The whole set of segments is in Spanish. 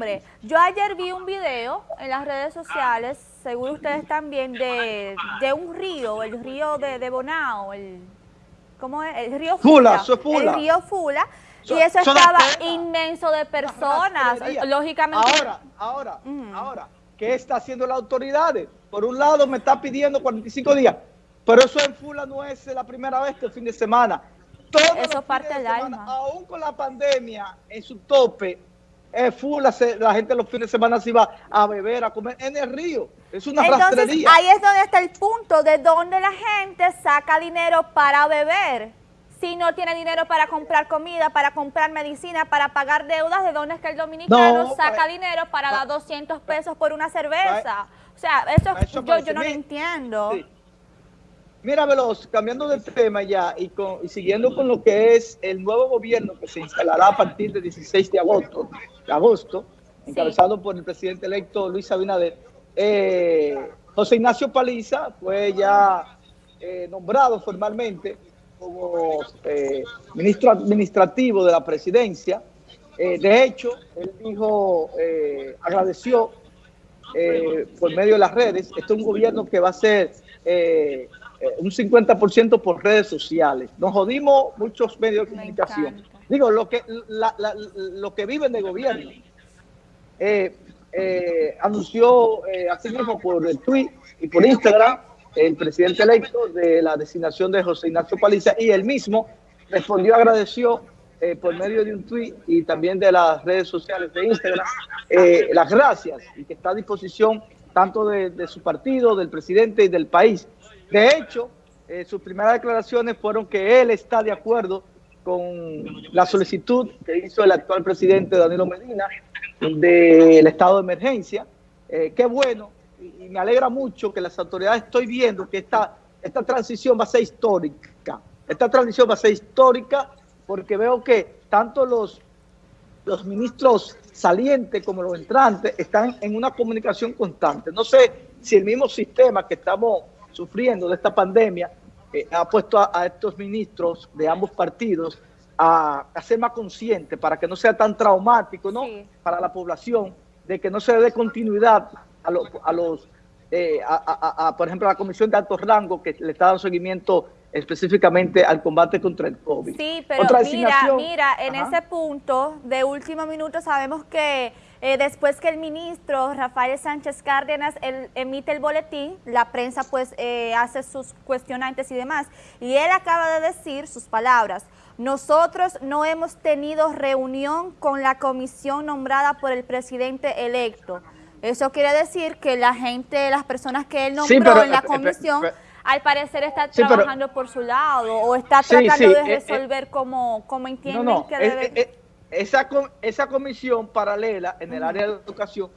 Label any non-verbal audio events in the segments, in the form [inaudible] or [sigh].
hombre. Yo ayer vi un video en las redes sociales, seguro ustedes también, de, de un río, el río de, de Bonao, el, ¿cómo es? El río Fula. El río Fula. Y eso estaba inmenso de personas, lógicamente. Ahora, ahora, ahora, ¿qué está haciendo las autoridades? Por un lado me está pidiendo 45 días, pero eso en Fula no es la primera vez que el fin de semana. Todos Eso parte de del semana, alma. Aún con la pandemia en su tope, eh, Fula, se- la gente los fines de semana se iba a beber, a comer en el río. Es una Entonces, rastrería. ahí es donde está el punto de donde la gente saca dinero para beber. Si no tiene dinero para comprar comida, para comprar medicina, para pagar deudas, ¿de dónde es que el dominicano No, saca pa- dinero para pa- dar 200 pesos por una cerveza? O sea, eso, yo, yo no lo entiendo. Sí. Mira, Veloz, cambiando de tema ya y, con, y siguiendo con lo que es el nuevo gobierno que se instalará a partir del 16 de agosto, de agosto encabezado por el presidente electo Luis Abinader, eh, José Ignacio Paliza fue ya eh, nombrado formalmente como eh, ministro administrativo de la presidencia. Eh, de hecho, él dijo, eh, agradeció por medio de las redes. Este es un gobierno que va a ser eh, eh, un 50% por redes sociales. Nos jodimos muchos medios de comunicación. Digo, lo que, la- la- lo que viven de gobierno. Eh, eh, anunció eh, así mismo por el tweet y por Instagram el presidente electo de la designación de José Ignacio Paliza y él mismo respondió, agradeció eh, por medio de un tweet y también de las redes sociales de Instagram eh, las gracias y que está a disposición tanto de, de su partido, del presidente y del país. De hecho, eh, sus primeras declaraciones fueron que él está de acuerdo con la solicitud que hizo el actual presidente Danilo Medina del estado de emergencia. Eh, qué bueno, y, y me alegra mucho que las autoridades estoy viendo que esta, esta transición va a ser histórica. Esta transición va a ser histórica porque veo que tanto los, los ministros salientes como los entrantes están en una comunicación constante. No sé si el mismo sistema que estamos sufriendo de esta pandemia eh, ha puesto a, a estos ministros de ambos partidos a, a ser más conscientes para que no sea tan traumático ¿no? Sí. para la población, de que no se dé continuidad a, lo- a los, eh, a, a- a, por ejemplo, a la Comisión de Alto Rango que le está dando seguimiento específicamente al combate contra el COVID. Sí, pero Otra mira, mira, en Ajá. ese punto de último minuto sabemos que eh, después que el ministro Rafael Sánchez Cárdenas él emite el boletín, la prensa pues eh, hace sus cuestionantes y demás, y él acaba de decir sus palabras, nosotros no hemos tenido reunión con la comisión nombrada por el presidente electo. Eso quiere decir que la gente, las personas que él nombró Sí, pero, en la eh, eh, comisión, pero- al parecer está Sí, pero- trabajando por su lado o está tratando sí, de eh, eh, resolver como, como entienden No, no, que eh, debe. eh, eh, esa, esa comisión paralela en el área de educación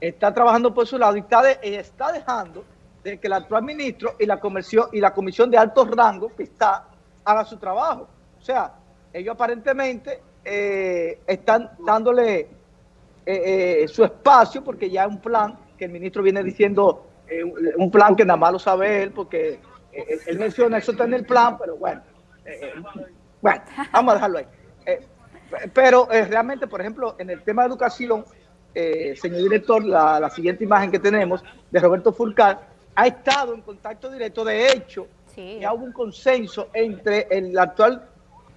está trabajando por su lado y está, de- y está dejando de que el actual ministro y la comisión y la comisión de alto rango que está haga su trabajo. O sea, ellos aparentemente eh, están dándole eh, eh, su espacio porque ya es un plan que el ministro viene diciendo, eh, un- plan que nada más lo sabe él porque eh, él, menciona eso está en el plan, pero bueno, eh, eh, bueno, vamos a dejarlo ahí. Pero eh, realmente, por ejemplo, en el tema de educación, eh, señor director, la, la siguiente imagen que tenemos de Roberto Fulcar ha estado en contacto directo, de hecho, Sí. ya hubo un consenso entre el actual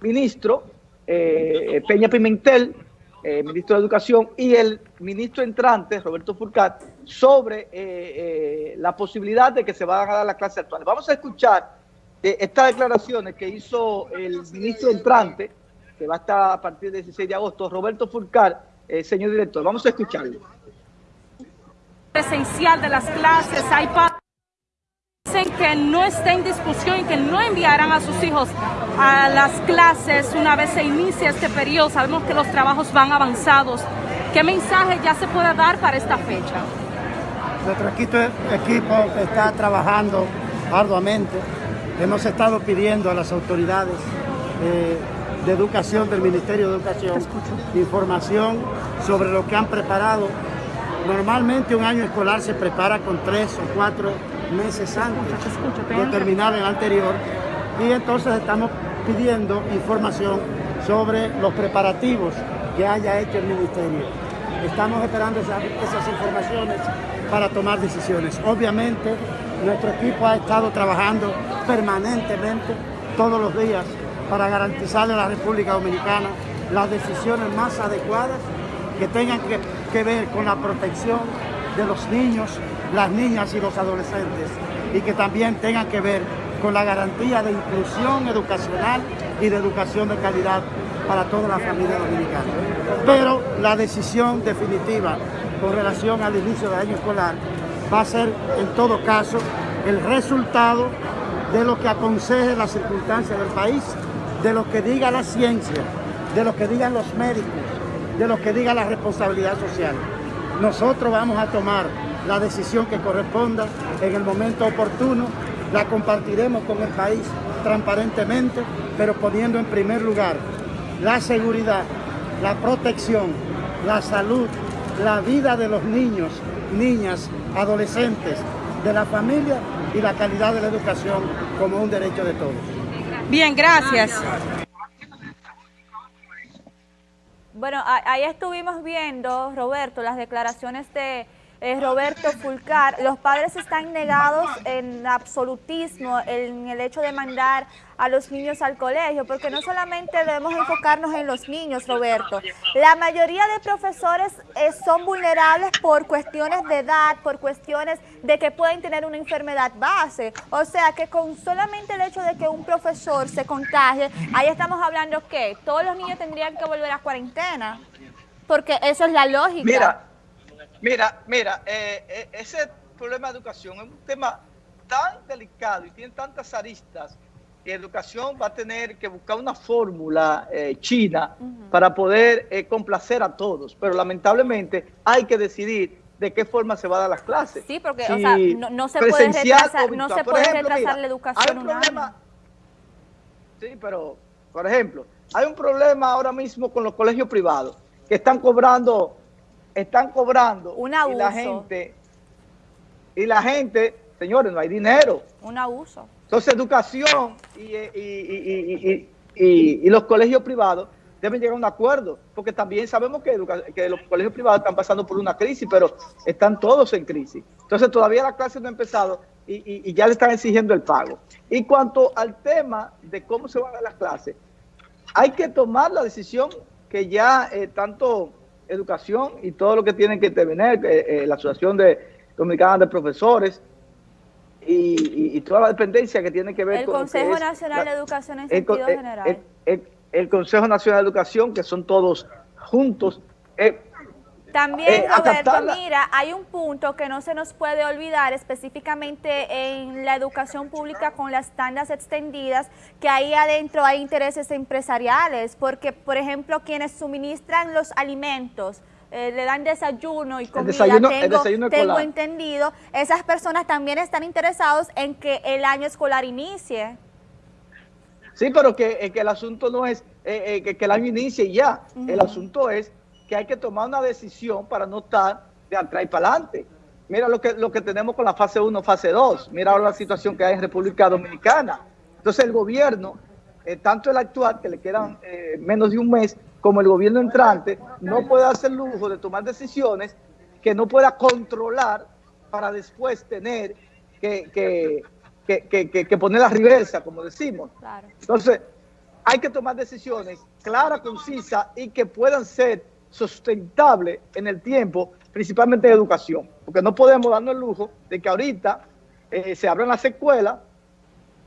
ministro eh, Peña Pimentel, eh, ministro de Educación, y el ministro entrante, Roberto Fulcar, sobre eh, eh, la posibilidad de que se van a dar las clases actuales. Vamos a escuchar estas declaraciones que hizo el ministro entrante, que va a estar a partir del 16 de agosto, Roberto Fulcar, eh, señor director. Vamos a escucharlo. presencial de las clases, hay padres que dicen que no está en discusión y que no enviarán a sus hijos a las clases una vez se inicie este periodo. Sabemos que los trabajos van avanzados. ¿Qué mensaje ya se puede dar para esta fecha? Nuestro equipo, equipo está trabajando arduamente. Hemos estado pidiendo a las autoridades eh, de educación del Ministerio de Educación información sobre lo que han preparado. Normalmente un año escolar se prepara con tres o cuatro meses antes de terminar el anterior y entonces estamos pidiendo información sobre los preparativos que haya hecho el Ministerio. Estamos esperando esas informaciones para tomar decisiones. Obviamente, nuestro equipo ha estado trabajando permanentemente todos los días para garantizarle a la República Dominicana las decisiones más adecuadas que tengan que, ver con la protección de los niños, las niñas y los adolescentes y que también tengan que ver con la garantía de inclusión educacional y de educación de calidad para toda la familia dominicana. Pero la decisión definitiva con relación al inicio del año escolar va a ser en todo caso el resultado de lo que aconseje las circunstancias del país, de lo que diga la ciencia, de lo que digan los médicos, de lo que diga la responsabilidad social. Nosotros vamos a tomar la decisión que corresponda en el momento oportuno, la compartiremos con el país transparentemente, pero poniendo en primer lugar la seguridad, la protección, la salud, la vida de los niños, niñas, adolescentes, de la familia y la calidad de la educación como un derecho de todos. Bien, gracias. Bueno, ahí estuvimos viendo, Roberto, las declaraciones de eh, Roberto Fulcar. Los padres están negados en absolutismo en el hecho de mandar a los niños al colegio, porque no solamente debemos enfocarnos en los niños, Roberto. La mayoría de profesores eh, son vulnerables por cuestiones de edad, por cuestiones de que pueden tener una enfermedad base. O sea, que con solamente el hecho de que un profesor se contagie, ahí estamos hablando que todos los niños tendrían que volver a cuarentena, porque eso es la lógica. Mira, Mira, mira, eh, eh, ese problema de educación es un tema tan delicado y tiene tantas aristas que educación va a tener que buscar una fórmula eh, china para poder complacer a todos, pero lamentablemente hay que decidir de qué forma se va a dar las clases. Sí, porque o sea, no, se puede retrasar, no se puede retrasar la educación un problema, Sí, pero, por ejemplo, hay un problema ahora mismo con los colegios privados que están cobrando están cobrando un abuso. y la gente y la gente, señores, no hay dinero. Un abuso. Entonces, educación y, y, los colegios privados deben llegar a un acuerdo, porque también sabemos que, que, los colegios privados están pasando por una crisis, pero están todos en crisis. Entonces, todavía la clase no ha empezado y, ya le están exigiendo el pago. Y cuanto al tema de cómo se van a las clases, hay que tomar la decisión que ya eh, tanto educación y todo lo que tienen que intervenir, eh, eh, la Asociación de Dominicana de Profesores y, toda la dependencia que tiene que ver el con... El Consejo Nacional de Educación en sentido general. El, Consejo Nacional de Educación, que son todos juntos. Eh, también, Roberto, mira, hay un punto que no se nos puede olvidar, específicamente en la educación pública con las tandas extendidas, que ahí adentro hay intereses empresariales, porque, por ejemplo, quienes suministran los alimentos, eh, le dan desayuno y comida, tengo, tengo entendido, esas personas también están interesados en que el año escolar inicie. Sí, pero que, eh, que el asunto no es eh, que, que, el año inicie ya, el asunto es que hay que tomar una decisión para no estar de atrás y para adelante. Mira lo que, lo que tenemos con la fase 1, fase 2. Mira ahora la situación que hay en República Dominicana. Entonces el gobierno, eh, tanto el actual, que le quedan eh, menos de un mes, como el gobierno entrante, no puede hacer lujo de tomar decisiones que no pueda controlar para después tener que, que, que, poner la reversa, como decimos. Entonces, hay que tomar decisiones claras, concisas y que puedan ser sustentable en el tiempo, principalmente en educación, porque no podemos darnos el lujo de que ahorita eh, se abran las escuelas,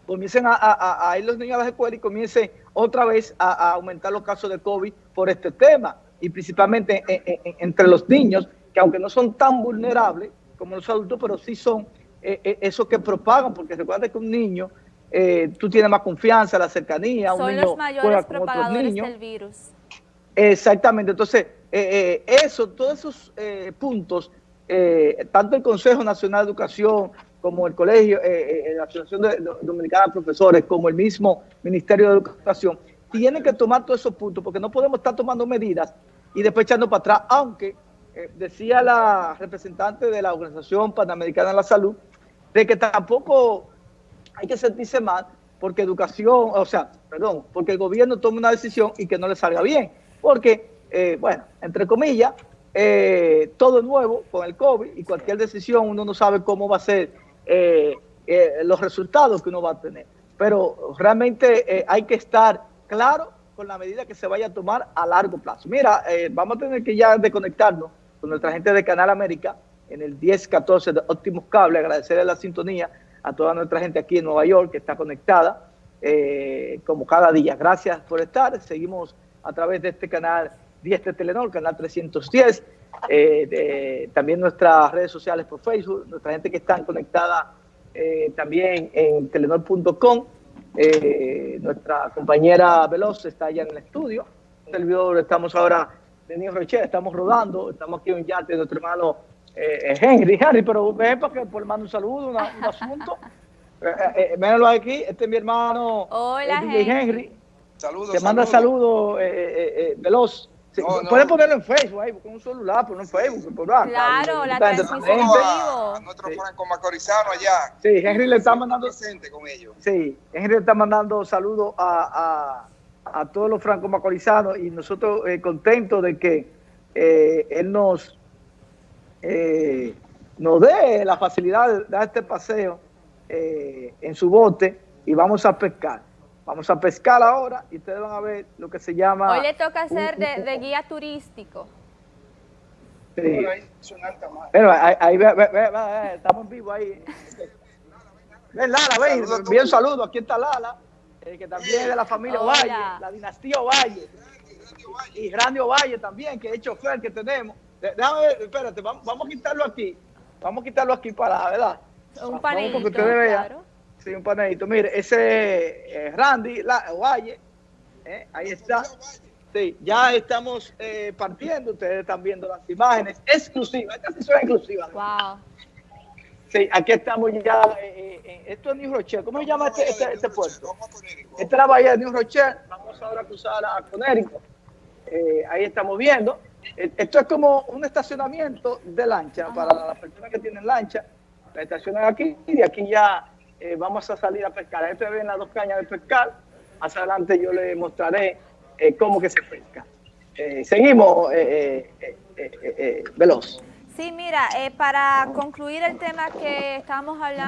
comiencen a, ir los niños a las escuelas y comiencen otra vez a, aumentar los casos de COVID por este tema, y principalmente entre los niños, que aunque no son tan vulnerables como los adultos, pero sí son eh, eh, esos que propagan, porque recuerda que un niño, tú tienes más confianza, la cercanía, son un los mayores propagadores del virus. Exactamente, entonces eh, eh, eso, todos esos eh, puntos, tanto el Consejo Nacional de Educación como el Colegio, la Asociación Dominicana de Profesores, como el mismo Ministerio de Educación, tienen que tomar todos esos puntos porque no podemos estar tomando medidas y después echando para atrás, aunque decía la representante de la Organización Panamericana de la Salud, de que tampoco hay que sentirse mal porque educación, o sea, perdón, porque el gobierno tome una decisión y que no le salga bien porque, eh, bueno, entre comillas, eh, todo nuevo con el COVID y cualquier decisión uno no sabe cómo va a ser eh, los resultados que uno va a tener. Pero realmente hay que estar claro con la medida que se vaya a tomar a largo plazo. Mira, vamos a tener que ya desconectarnos con nuestra gente de Canal América en el 1014 de Óptimos Cable, agradecerle la sintonía a toda nuestra gente aquí en Nueva York que está conectada como cada día. Gracias por estar. Seguimos a través de este canal 10 de Telenor, canal 310, eh, también nuestras redes sociales por Facebook, nuestra gente que está conectada eh, también en telenor.com, eh, nuestra compañera Veloz está allá en el estudio, servidor, estamos ahora de New Rochelle, estamos rodando, estamos aquí en un yate de nuestro hermano Henry, [laughs] Henry, pero ven para que por mando un saludo, un asunto. [laughs] Eh, aquí, este es mi hermano Hola, Henry. Henry. Saludos. Te manda saludos, Veloz. Sí, Puedes ponerlo en Facebook, ahí, con un celular, no en Facebook. Por claro, la transmisión a, a nuestro franco macorizano allá. Sí, Henry le está mandando... Presente con ellos. Sí, Henry le está mandando saludos a, a, a todos los franco macorizanos y nosotros eh, contentos de que eh, él nos, eh, nos dé la facilidad de dar este paseo eh, en su bote y vamos a pescar. Vamos a pescar ahora y ustedes van a ver lo que se llama... Hoy le toca hacer de, guía turístico. Sí. Pero ahí, ahí ve, ve, ve, estamos en vivo ahí. [laughs] Ven Lala, ven, bien saludo, aquí está Lala, eh, que también es de la familia Ovalle, la dinastía Ovalle. Y Grande Ovalle también, que es chofer que tenemos. Déjame ver, espérate, vamos, vamos a quitarlo aquí. Vamos a quitarlo aquí para, ¿verdad? Un panelito, claro. Sí, un panelito. Mire, ese es Randy la, Valle, eh, ahí está. Sí, ya estamos eh, partiendo, ustedes están viendo las imágenes exclusivas, esta sí exclusiva. Wow. Sí, aquí estamos ya, eh, esto es New Rochelle, ¿cómo se llama este, este, este puerto? Esta es la bahía de New Rochelle, vamos ahora a cruzar a Conérico, ahí estamos viendo. Esto es como un estacionamiento de lancha para las personas que tienen lancha, la estacionan aquí y de aquí ya eh, vamos a salir a pescar. Ahí ustedes ven las dos cañas de pescar. Más adelante yo les mostraré eh, cómo que se pesca. Eh, seguimos, Veloz. Sí, mira, para concluir el tema que estábamos hablando.